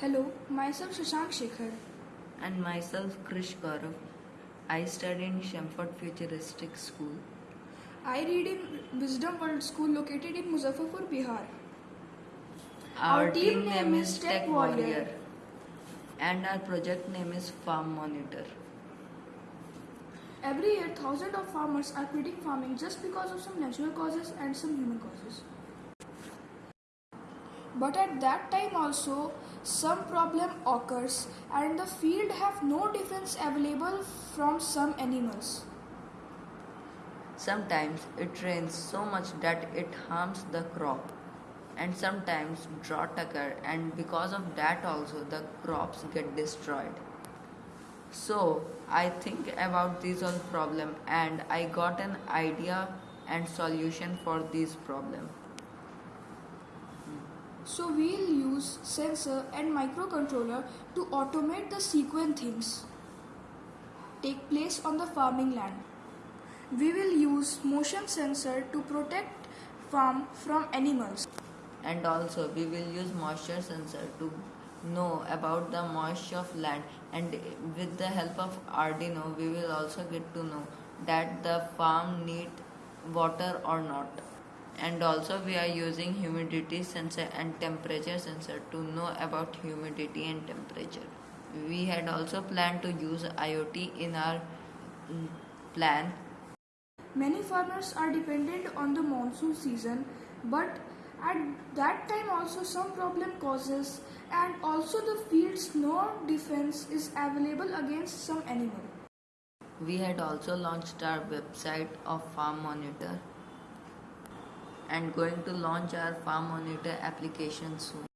Hello, myself Shashank Shekhar. and myself Krish Gaurav. I study in Shemford Futuristic School. I read in Wisdom World School located in Muzaffarpur, Bihar. Our, team, name is Tech Warrior and our project name is Farm Monitor. Every year, thousands of farmers are quitting farming just because of some natural causes and some human causes. But at that time also, some problem occurs and the field have no defense available from some animals. Sometimes it rains so much that it harms the crop and sometimes drought occur and because of that also the crops get destroyed. So I think about these all problem and I got an idea and solution for this problem. So we'll use sensor and microcontroller to automate the sequence things take place on the farming land. We will use motion sensor to protect farm from animals. and also we will use moisture sensor to know about the moisture of land and with the help of arduino we will also get to know that the farm need water or not and also we are using humidity sensor and temperature sensor to know about humidity and temperature. We had also planned to use iot in our mm, plan. Many farmers are dependent on the monsoon season, but at that time also some problem causes and also the field's no defense is available against some animal. We had also launched our website of Farm Monitor and going to launch our Farm Monitor application soon.